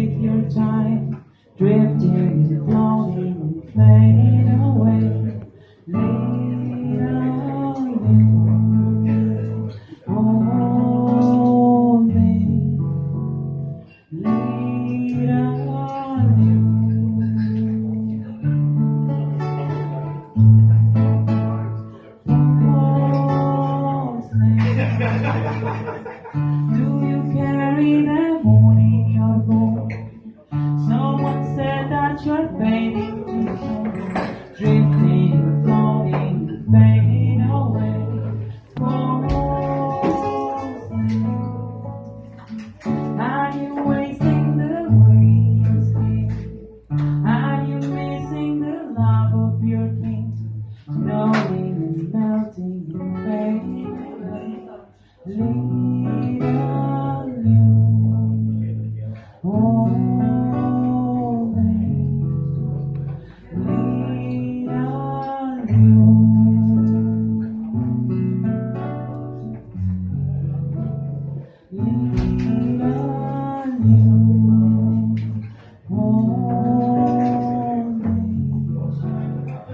with your time, drifting floating and fading away. Later, only, later, only. Oh, Not your baby.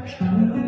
长安